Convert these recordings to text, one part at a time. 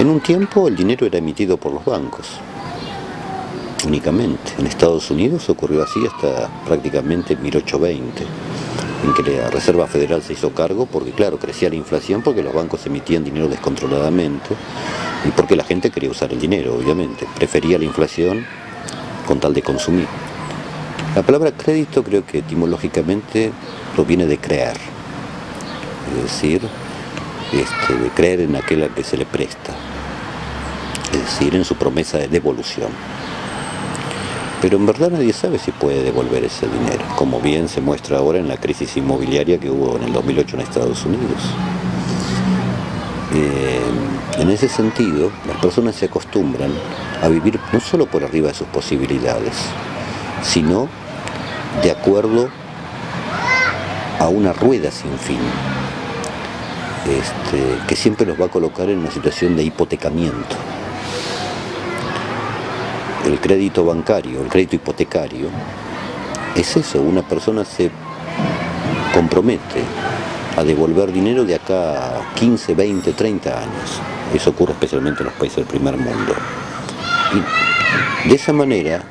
En un tiempo el dinero era emitido por los bancos, únicamente. En Estados Unidos ocurrió así hasta prácticamente 1820, en que la Reserva Federal se hizo cargo porque, claro, crecía la inflación porque los bancos emitían dinero descontroladamente y porque la gente quería usar el dinero, obviamente. Prefería la inflación con tal de consumir. La palabra crédito creo que etimológicamente proviene de creer, es decir, este, de creer en aquel al que se le presta, es decir, en su promesa de devolución. Pero en verdad nadie sabe si puede devolver ese dinero, como bien se muestra ahora en la crisis inmobiliaria que hubo en el 2008 en Estados Unidos. Eh, en ese sentido, las personas se acostumbran a vivir no solo por arriba de sus posibilidades, sino de acuerdo a una rueda sin fin, este, que siempre los va a colocar en una situación de hipotecamiento. El crédito bancario, el crédito hipotecario, es eso, una persona se compromete a devolver dinero de acá a 15, 20, 30 años. Eso ocurre especialmente en los países del primer mundo. Y de esa manera,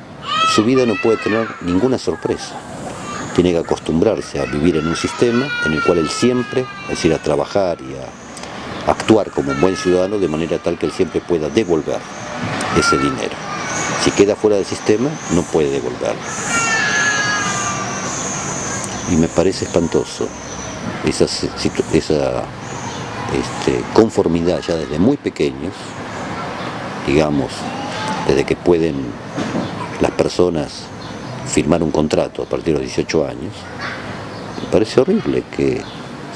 su vida no puede tener ninguna sorpresa. Tiene que acostumbrarse a vivir en un sistema en el cual él siempre, es decir, a trabajar y a actuar como un buen ciudadano de manera tal que él siempre pueda devolver ese dinero. Si queda fuera del sistema, no puede devolverlo. Y me parece espantoso esa, este, conformidad ya desde muy pequeños, digamos, desde que pueden las personas firmar un contrato a partir de los 18 años, me parece horrible que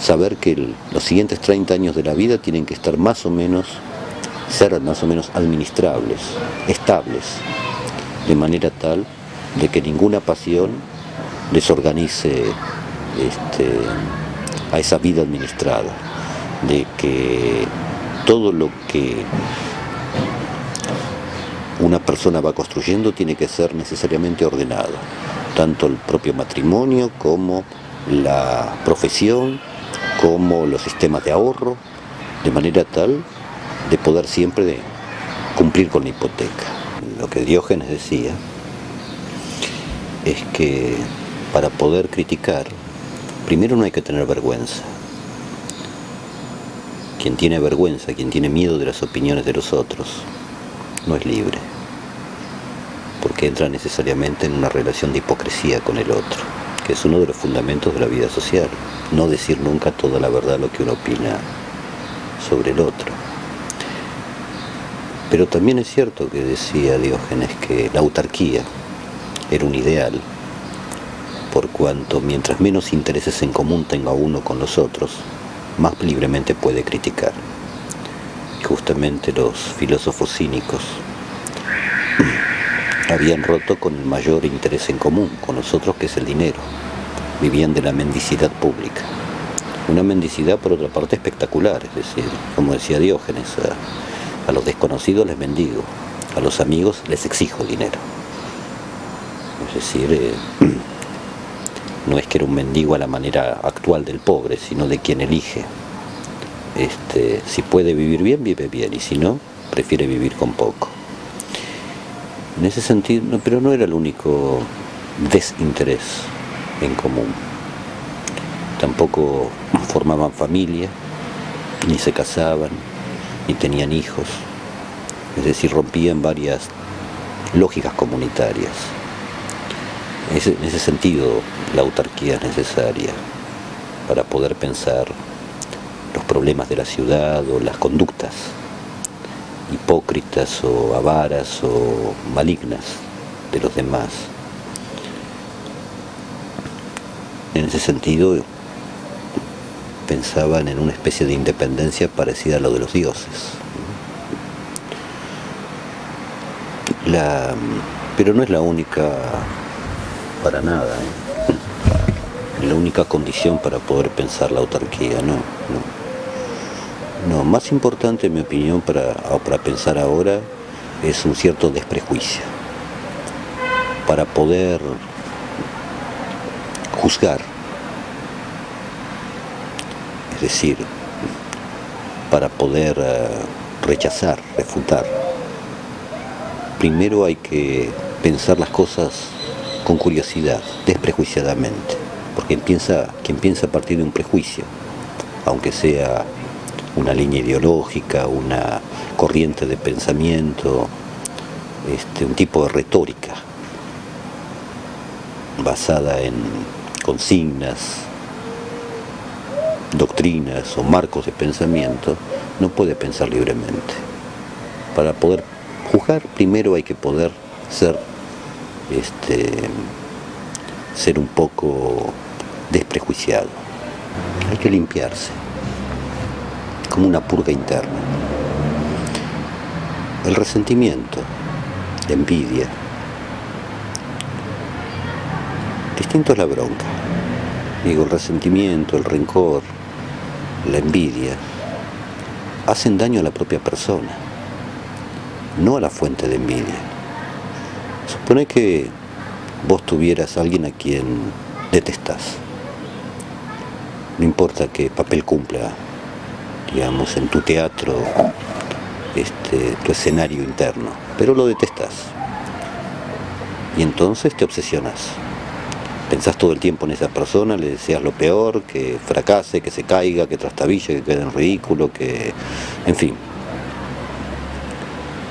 saber que los siguientes 30 años de la vida tienen que estar más o menos, ser más o menos administrables, estables, de manera tal de que ninguna pasión desorganice este, a esa vida administrada, de que todo lo que una persona va construyendo tiene que ser necesariamente ordenado, tanto el propio matrimonio como la profesión, como los sistemas de ahorro, de manera tal de poder siempre cumplir con la hipoteca. Lo que Diógenes decía es que para poder criticar Primero no hay que tener vergüenza. Quien tiene vergüenza, quien tiene miedo de las opiniones de los otros, no es libre, porque entra necesariamente en una relación de hipocresía con el otro, que es uno de los fundamentos de la vida social, no decir nunca toda la verdad lo que uno opina sobre el otro. Pero también es cierto que decía Diógenes que la autarquía era un ideal por cuanto mientras menos intereses en común tenga uno con los otros, más libremente puede criticar. justamente los filósofos cínicos habían roto con el mayor interés en común, con nosotros que es el dinero. Vivían de la mendicidad pública. Una mendicidad por otra parte espectacular, es decir, como decía Diógenes, a, los desconocidos les mendigo, a los amigos les exijo dinero. Es decir, eh, no es que era un mendigo a la manera actual del pobre, sino de quien elige. Este, si puede vivir bien, vive bien, y si no, prefiere vivir con poco. En ese sentido, pero no era el único desinterés en común. Tampoco formaban familia, ni se casaban, ni tenían hijos. Es decir, rompían varias lógicas comunitarias. En ese sentido, la autarquía es necesaria para poder pensar los problemas de la ciudad o las conductas hipócritas o avaras o malignas de los demás. En ese sentido, pensaban en una especie de independencia parecida a lo de los dioses. pero no es la única para nada. ¿eh? La única condición para poder pensar la autarquía, no, no. No, más importante en mi opinión para, para pensar ahora es un cierto desprejuicio. Para poder juzgar. Es decir, para poder eh, rechazar, refutar. Primero hay que pensar las cosas con curiosidad, desprejuiciadamente, porque piensa, quien piensa a partir de un prejuicio, aunque sea una línea ideológica, una corriente de pensamiento, este, un tipo de retórica basada en consignas, doctrinas o marcos de pensamiento, no puede pensar libremente. Para poder juzgar, primero hay que poder ser, este, ser un poco desprejuiciado. Hay que limpiarse, como una purga interna. El resentimiento, la envidia, distinto es la bronca. Digo, el resentimiento, el rencor, la envidia, hacen daño a la propia persona, no a la fuente de envidia. Supone que vos tuvieras a alguien a quien detestás. No importa qué papel cumpla, digamos, en tu teatro, este, tu escenario interno, pero lo detestas. Y entonces te obsesionas pensás todo el tiempo en esa persona, le deseas lo peor, que fracase, que se caiga, que trastabille, que quede en ridículo, que... en fin.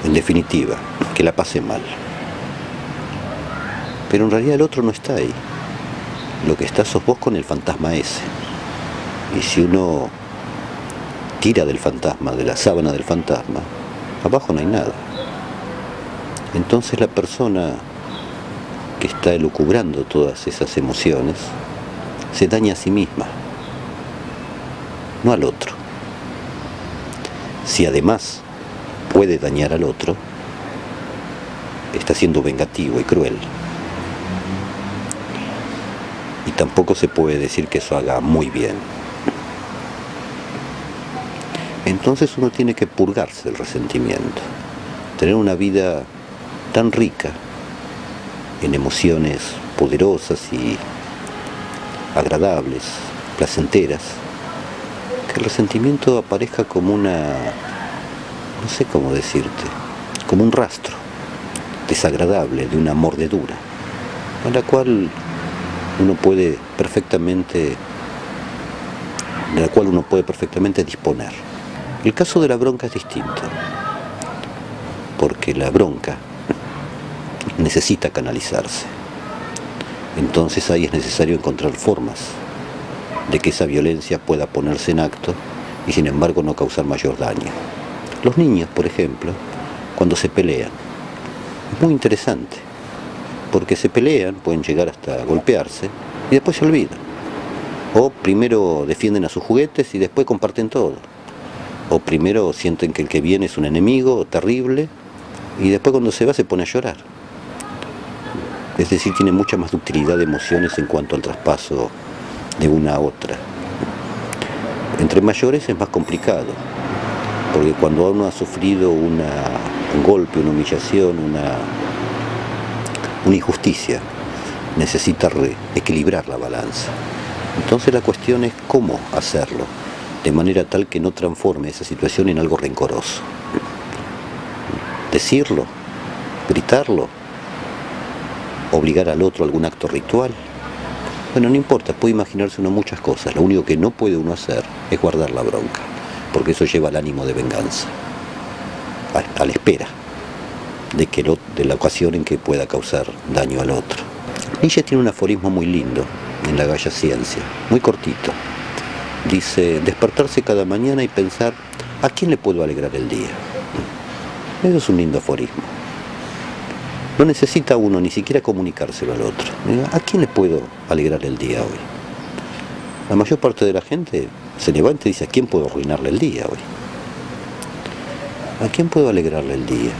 En definitiva, que la pase mal. Pero en realidad el otro no está ahí. Lo que está sos vos con el fantasma ese. Y si uno tira del fantasma, de la sábana del fantasma, abajo no hay nada. Entonces la persona que está elucubrando todas esas emociones, se daña a sí misma, no al otro. Si además puede dañar al otro, está siendo vengativo y cruel. Y tampoco se puede decir que eso haga muy bien. Entonces uno tiene que purgarse el resentimiento, tener una vida tan rica en emociones poderosas y agradables, placenteras, que el resentimiento aparezca como una, no sé cómo decirte, como un rastro desagradable de una mordedura, a la cual uno puede perfectamente, de la cual uno puede perfectamente disponer. El caso de la bronca es distinto, porque la bronca necesita canalizarse. Entonces ahí es necesario encontrar formas de que esa violencia pueda ponerse en acto y sin embargo no causar mayor daño. Los niños, por ejemplo, cuando se pelean, es muy interesante, porque se pelean, pueden llegar hasta golpearse y después se olvidan. O primero defienden a sus juguetes y después comparten todo. O primero sienten que el que viene es un enemigo terrible y después cuando se va se pone a llorar es decir, tiene mucha más ductilidad de emociones en cuanto al traspaso de una a otra. Entre mayores es más complicado, porque cuando uno ha sufrido un golpe, una humillación, una, una injusticia, necesita equilibrar la balanza. Entonces la cuestión es cómo hacerlo, de manera tal que no transforme esa situación en algo rencoroso. Decirlo, gritarlo, obligar al otro a algún acto ritual. Bueno, no importa, puede imaginarse uno muchas cosas. Lo único que no puede uno hacer es guardar la bronca, porque eso lleva al ánimo de venganza, a, la espera de, que la ocasión en que pueda causar daño al otro. Nietzsche tiene un aforismo muy lindo en la Galla Ciencia, muy cortito. Dice, despertarse cada mañana y pensar, ¿a quién le puedo alegrar el día? Eso es un lindo aforismo. No necesita uno ni siquiera comunicárselo al otro. ¿A quién le puedo alegrar el día hoy? La mayor parte de la gente se levanta y dice, ¿a quién puedo arruinarle el día hoy? ¿A quién puedo alegrarle el día?